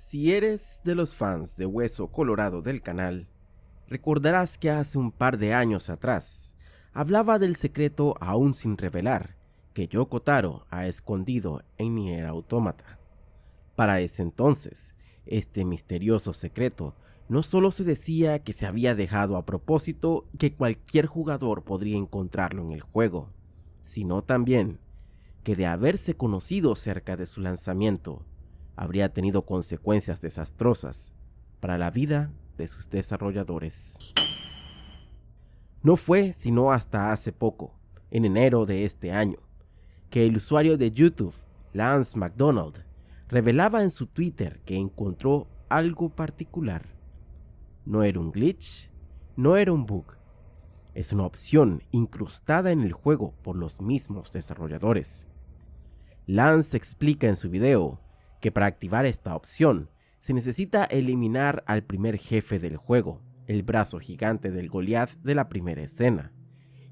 Si eres de los fans de Hueso Colorado del canal, recordarás que hace un par de años atrás hablaba del secreto aún sin revelar que Yoko Taro ha escondido en Nier Automata. Para ese entonces, este misterioso secreto no solo se decía que se había dejado a propósito que cualquier jugador podría encontrarlo en el juego, sino también que de haberse conocido cerca de su lanzamiento, habría tenido consecuencias desastrosas para la vida de sus desarrolladores. No fue sino hasta hace poco, en enero de este año, que el usuario de YouTube, Lance McDonald, revelaba en su Twitter que encontró algo particular. No era un glitch, no era un bug, es una opción incrustada en el juego por los mismos desarrolladores. Lance explica en su video que para activar esta opción se necesita eliminar al primer jefe del juego, el brazo gigante del Goliath de la primera escena,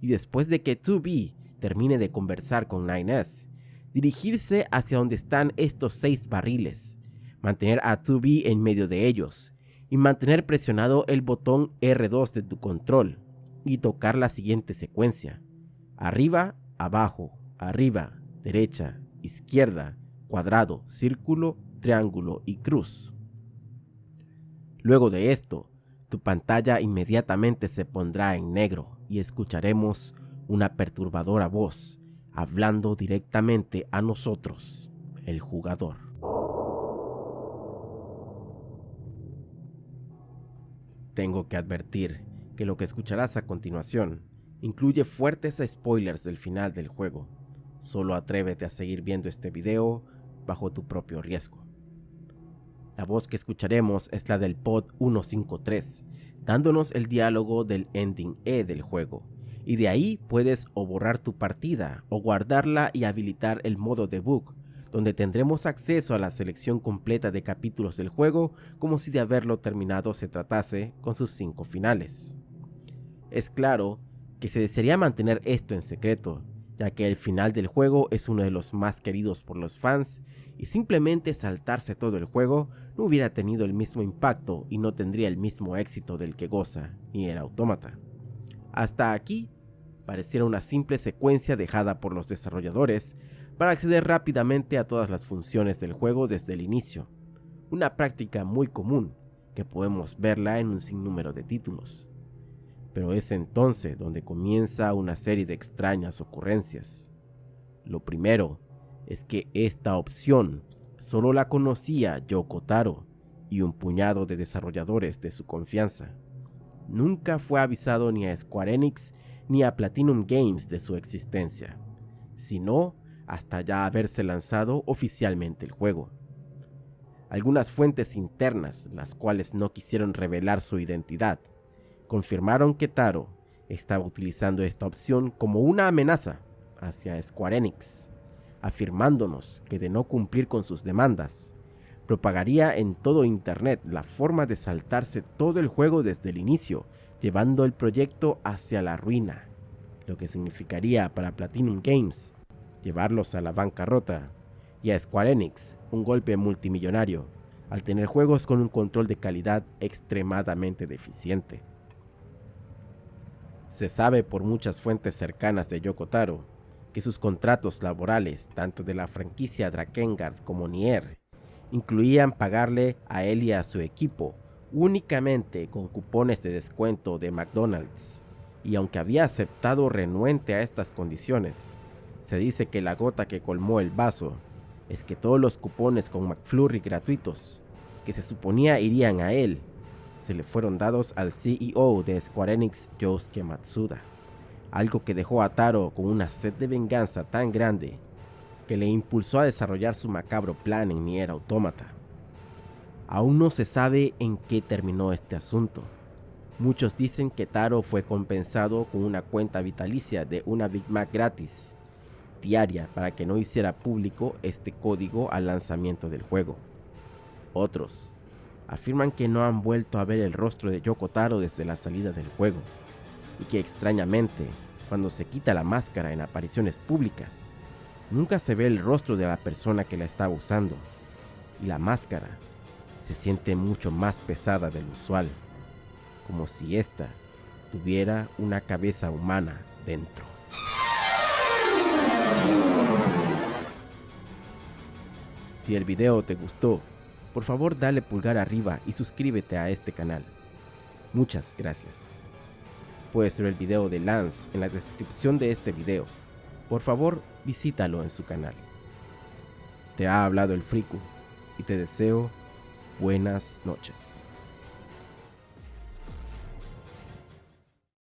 y después de que 2B termine de conversar con 9S, dirigirse hacia donde están estos seis barriles, mantener a 2B en medio de ellos, y mantener presionado el botón R2 de tu control, y tocar la siguiente secuencia. Arriba, abajo, arriba, derecha, izquierda, cuadrado, círculo, triángulo y cruz. Luego de esto, tu pantalla inmediatamente se pondrá en negro y escucharemos una perturbadora voz hablando directamente a nosotros, el jugador. Tengo que advertir que lo que escucharás a continuación incluye fuertes spoilers del final del juego, Solo atrévete a seguir viendo este video bajo tu propio riesgo. La voz que escucharemos es la del pod 153, dándonos el diálogo del ending E del juego, y de ahí puedes o borrar tu partida o guardarla y habilitar el modo debug, donde tendremos acceso a la selección completa de capítulos del juego como si de haberlo terminado se tratase con sus 5 finales. Es claro que se desearía mantener esto en secreto, ya que el final del juego es uno de los más queridos por los fans y simplemente saltarse todo el juego no hubiera tenido el mismo impacto y no tendría el mismo éxito del que goza ni era autómata. Hasta aquí pareciera una simple secuencia dejada por los desarrolladores para acceder rápidamente a todas las funciones del juego desde el inicio, una práctica muy común que podemos verla en un sinnúmero de títulos pero es entonces donde comienza una serie de extrañas ocurrencias. Lo primero es que esta opción solo la conocía Yoko Taro y un puñado de desarrolladores de su confianza. Nunca fue avisado ni a Square Enix ni a Platinum Games de su existencia, sino hasta ya haberse lanzado oficialmente el juego. Algunas fuentes internas, las cuales no quisieron revelar su identidad, confirmaron que Taro estaba utilizando esta opción como una amenaza hacia Square Enix, afirmándonos que de no cumplir con sus demandas, propagaría en todo internet la forma de saltarse todo el juego desde el inicio, llevando el proyecto hacia la ruina, lo que significaría para Platinum Games llevarlos a la bancarrota y a Square Enix un golpe multimillonario al tener juegos con un control de calidad extremadamente deficiente. Se sabe por muchas fuentes cercanas de Yoko Taro que sus contratos laborales, tanto de la franquicia Drakengard como Nier, incluían pagarle a él y a su equipo únicamente con cupones de descuento de McDonald's, y aunque había aceptado renuente a estas condiciones, se dice que la gota que colmó el vaso es que todos los cupones con McFlurry gratuitos, que se suponía irían a él, se le fueron dados al CEO de Square Enix Yosuke Matsuda, algo que dejó a Taro con una sed de venganza tan grande que le impulsó a desarrollar su macabro plan en Nier Automata. Aún no se sabe en qué terminó este asunto. Muchos dicen que Taro fue compensado con una cuenta vitalicia de una Big Mac gratis diaria para que no hiciera público este código al lanzamiento del juego. Otros afirman que no han vuelto a ver el rostro de Yoko Taro desde la salida del juego, y que extrañamente, cuando se quita la máscara en apariciones públicas, nunca se ve el rostro de la persona que la estaba usando, y la máscara se siente mucho más pesada de lo usual, como si ésta tuviera una cabeza humana dentro. Si el video te gustó, por favor dale pulgar arriba y suscríbete a este canal. Muchas gracias. Puedes ver el video de Lance en la descripción de este video. Por favor, visítalo en su canal. Te ha hablado el Friku y te deseo buenas noches.